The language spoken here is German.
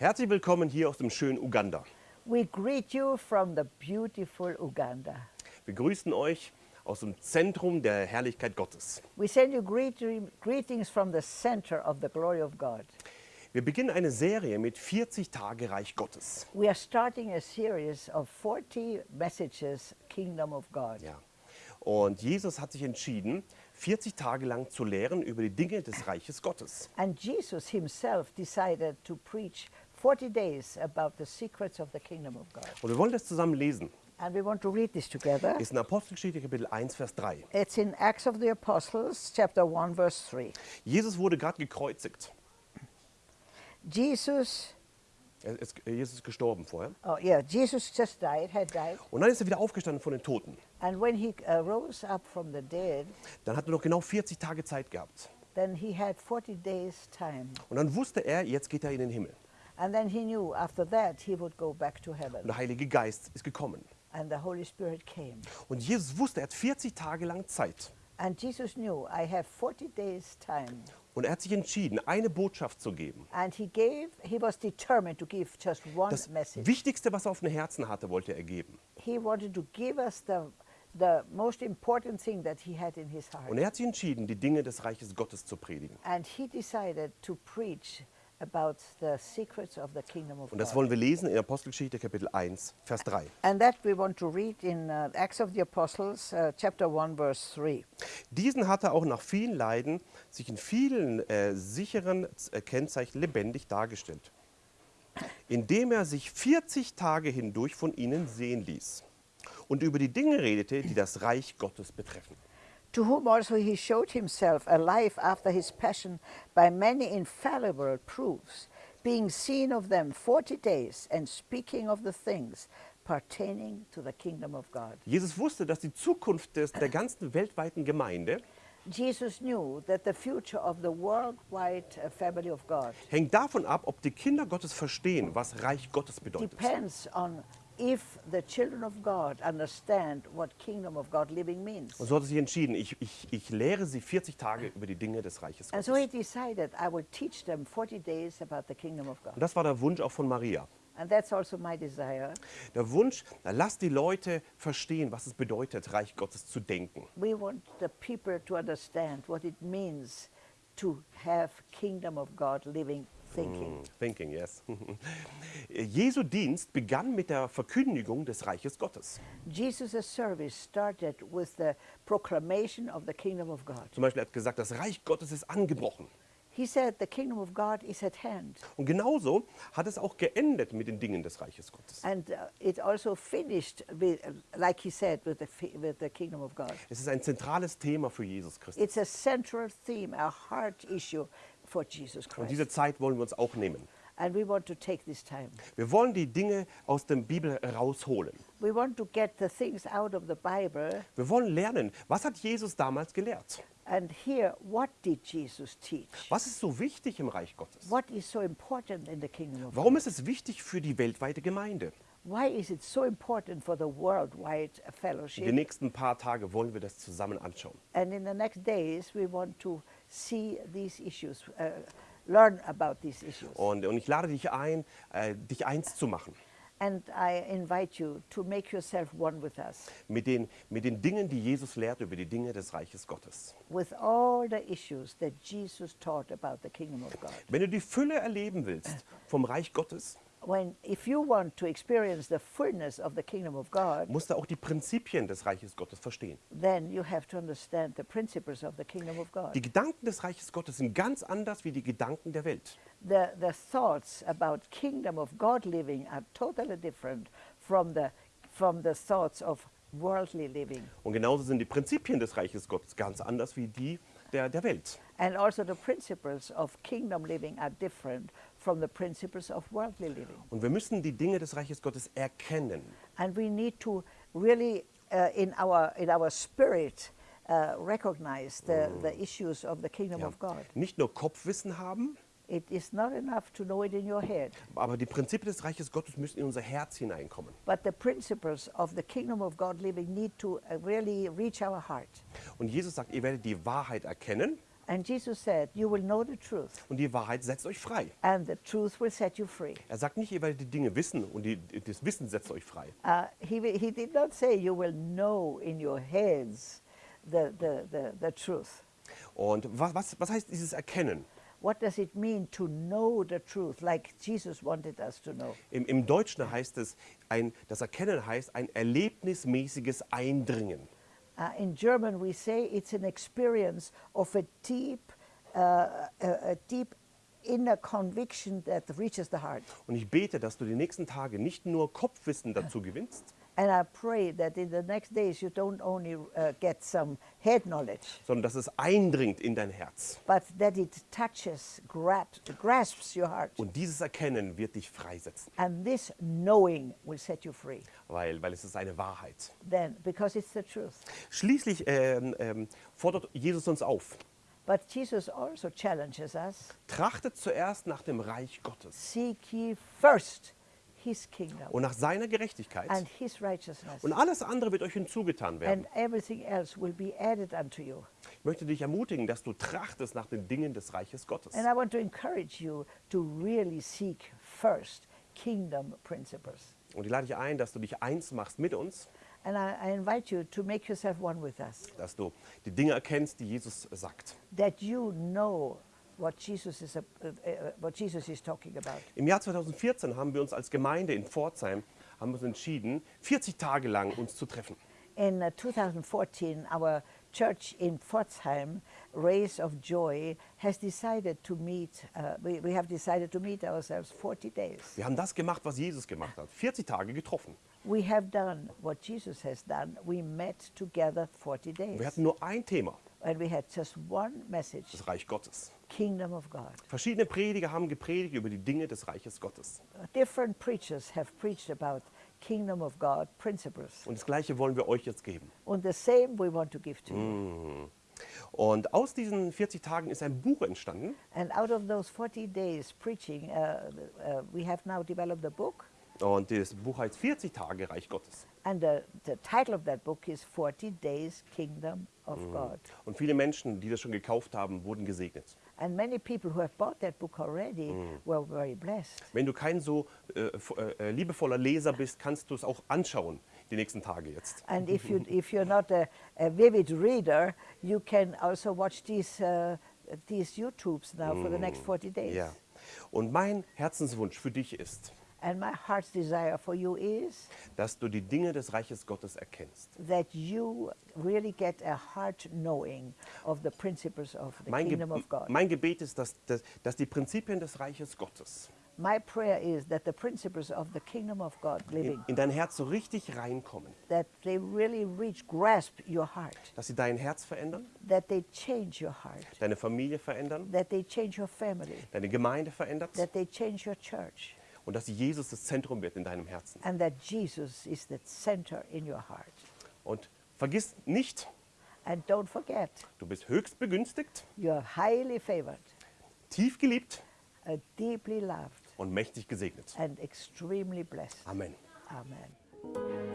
Herzlich willkommen hier aus dem schönen Uganda. We greet you from the beautiful Uganda. Wir grüßen euch aus dem Zentrum der Herrlichkeit Gottes. We send you greet greetings from the center of the glory of God. Wir beginnen eine Serie mit 40 Tage Reich Gottes. We are starting a series of 40 messages, Kingdom of God. Ja. Und Jesus hat sich entschieden, 40 Tage lang zu lehren über die Dinge des Reiches Gottes. And Jesus himself decided to preach 40 days about the secrets of the kingdom of God. Und wir wollen das zusammen lesen. And we want to read this together. Ist in Apostelgeschichte Kapitel 1, Vers 3. It's in Acts of the Apostles, chapter 1, verse 3. Jesus wurde gerade gekreuzigt. Jesus, Er ist, Jesus ist gestorben vorher. oh yeah, Jesus just died, had died. Und dann ist er wieder aufgestanden von den Toten. And when he uh, rose up from the dead, Dann hat er noch genau 40 Tage Zeit gehabt. then he had 40 days' time. Und dann wusste er, jetzt geht er in den Himmel. And then he knew after that he would go back to Und heaven. der Heilige Geist ist gekommen. And the Holy Spirit came. Und Jesus wusste, er hat 40 Tage lang Zeit. And Jesus knew, I have 40 days' time. Und er hat sich entschieden, eine Botschaft zu geben. And he gave, he was determined to give just one Das message. Wichtigste, was er auf dem Herzen hatte, wollte er geben. He wanted to give us the, the most important thing that he had in his heart. Und er hat sich entschieden, die Dinge des Reiches Gottes zu predigen. And he decided to preach about the secrets of the kingdom of Und das God. wollen wir lesen in Apostelgeschichte Kapitel 1, Vers 3. And that we want to read in uh, Acts of the Apostles, uh, chapter 1, verse 3. Diesen hat er auch nach vielen Leiden sich in vielen äh, sicheren äh, Kennzeichen lebendig dargestellt, indem er sich 40 Tage hindurch von ihnen sehen ließ und über die Dinge redete, die das Reich Gottes betreffen. To whom also he showed himself alive after his passion by many infallible proofs, being seen of them forty days, and speaking of the things pertaining to the kingdom of God. Jesus wusste, dass die Zukunft des, der ganzen weltweiten Gemeinde Jesus knew that the future of the worldwide uh, family of God hängt davon ab, ob die Kinder Gottes verstehen, was Reich Gottes bedeutet. depends on if the children of God understand what kingdom of God living means. Und so hat er sich entschieden, ich, ich, ich lehre sie 40 Tage über die Dinge des Reiches And Gottes. so he decided I will teach them 40 days about the kingdom of God. Und das war der Wunsch auch von Maria. And that's also my desire. Der Wunsch, na, lass die Leute verstehen, was es bedeutet, Reich Gottes zu denken. We want the people to understand what it means to have kingdom of God living thinking. Thinking, yes. Jesu Dienst begann mit der Verkündigung des Reiches Gottes. Jesus' service started with the proclamation of the kingdom of God. Zum Beispiel er hat gesagt, das Reich Gottes ist angebrochen. He said the kingdom of God is at hand. Und genauso hat es auch geendet mit den Dingen des Reiches Gottes. And uh, it also finished, with, uh, like he said, with the, with the kingdom of God. Es ist ein zentrales Thema für Jesus Christus. It's a central theme, a heart issue Und diese Zeit wollen wir uns auch nehmen. And we want to take this time. Wir wollen die Dinge aus der Bibel rausholen. We want to get the things out of the Bible Wir wollen lernen, was hat Jesus damals gelehrt? and hear what did Jesus teach? Was ist so wichtig im Reich Gottes? What is so important in the kingdom of Warum ist es wichtig für die weltweite Gemeinde? Why is it so important for the worldwide In den fellowship? nächsten paar Tagen wollen wir das zusammen anschauen. And in the next days, we want to see these issues, uh, learn about these issues. Und, und ich lade dich ein, äh, dich eins zu machen And I invite you to make yourself one with us, mit den, mit den Dingen, die Jesus lehrt über die Dinge des Reiches Gottes. with all the issues that Jesus taught about the kingdom of God. Wenn du die Fülle erleben willst vom Reich Gottes, When, if you want to experience the fullness of the kingdom of God, musst du auch die Prinzipien des Reiches Gottes verstehen. then you have to understand the principles of the kingdom of God. Die Gedanken des Reiches Gottes sind ganz anders wie die Gedanken der Welt. The, the thoughts about kingdom of God living are totally different from the, from the thoughts of worldly living. Und genauso sind die Prinzipien des Reiches Gottes ganz anders wie die der, der Welt. And also the principles of kingdom living are different from the principles of worldly living. Und wir müssen die Dinge des Reiches Gottes erkennen. And we need to really, uh, in, our, in our spirit, uh, recognize the, the issues of the kingdom Ja. of God. Nicht nur Kopfwissen haben, It is not enough to know it in your head, aber die Prinzipien des Reiches Gottes müssen in unser Herz hineinkommen. but the principles of the kingdom of God living need to uh, really reach our heart. Und Jesus sagt, ihr werdet die Wahrheit erkennen And Jesus said, You will know the truth, und die Wahrheit setzt euch frei. and the truth will set you free. Er sagt nicht, ihr werdet die Dinge wissen und die, das Wissen setzt euch frei. Uh, he, he did not say you will know in your heads the, the, the, the truth. Und was, was, was heißt dieses Erkennen? What does it mean to know the truth, like Jesus wanted us to know? Im, Im Deutschen heißt es, ein, das Erkennen heißt ein erlebnismäßiges Eindringen. Uh, in German, we say it's an experience of a deep, uh, a, a deep inner conviction that reaches the heart. Und ich bete, dass du die nächsten Tage nicht nur Kopfwissen dazu gewinnst, And I pray that in the next days you don't only uh, get some head knowledge, sondern dass es eindringt in dein Herz. but that it touches, grabs, grasps your heart. Und dieses Erkennen wird dich freisetzen, And this knowing will set you free. weil, weil es ist eine Wahrheit. Then, because it's the truth. Schließlich ähm, ähm, fordert Jesus uns auf, But Jesus also challenges us trachtet zuerst nach dem Reich Gottes seek ye first und nach seiner Gerechtigkeit and his righteousness, und alles andere wird euch hinzugetan werden. and everything else will be added unto you. Ich möchte dich ermutigen, dass du trachtest nach den Dingen des Reiches Gottes. And I want to encourage you to really seek first kingdom principles. Und ich lade dich ein, dass du dich eins machst mit uns, And I, I invite you to make yourself one with us, dass du die Dinge erkennst, die Jesus sagt. that you know what Jesus is, uh, uh, what Jesus is talking about. Im Jahr 2014 haben wir uns als Gemeinde in Pforzheim haben uns entschieden, 40 Tage lang uns zu treffen. In uh, 2014, our church in Pforzheim, Rays of Joy, has decided to meet, uh, we, we have decided to meet ourselves 40 days. Wir haben das gemacht, was Jesus gemacht hat. 40 Tage getroffen. We have done what Jesus has done. We met together 40 Wir days. hatten nur ein Thema, And we had just one message das Reich Gottes. kingdom of God. Verschiedene Prediger haben gepredigt über die Dinge des Reiches Gottes. Different preachers have preached about kingdom of God principles. Und das Gleiche wollen wir euch jetzt geben. And the same we want to give to you. Und aus diesen 40 Tagen ist ein Buch entstanden. And out of those 40 days preaching, uh, uh, we have now developed a book. Und das Buch heißt 40 Tage Reich Gottes. And the, the title of that book is 40 Days Kingdom of God. Und viele Menschen, die das schon gekauft haben, wurden gesegnet. And many people who have bought that book already were very blessed. Wenn du kein so äh, f- äh, liebevoller Leser bist, kannst du es auch anschauen, die nächsten Tage jetzt. And if, you, if you're not a, a vivid reader, you can also watch these, uh, these YouTubes now for the next 40 days. Ja. Und mein Herzenswunsch für dich ist, And my heart's desire for you is dass du die Dinge des Reiches Gottes erkennst. that you really get a heart knowing of the principles of the Mein, Ge kingdom of God. mein Gebet ist, dass, dass, dass die Prinzipien des Reiches Gottes My prayer is that the principles of the kingdom of God living, in, in dein Herz so richtig reinkommen, that they really reach, grasp your heart, dass sie dein Herz verändern, that they change your heart, deine Familie verändern, that they change your family, deine Gemeinde verändert. That they change your church, und dass Jesus das Zentrum wird in deinem Herzen. and that Jesus is the center in your heart. Und vergiss nicht, And don't forget, du bist höchst begünstigt, you're highly favored, tief geliebt uh, deeply loved, und mächtig gesegnet. and extremely blessed. Amen. Amen.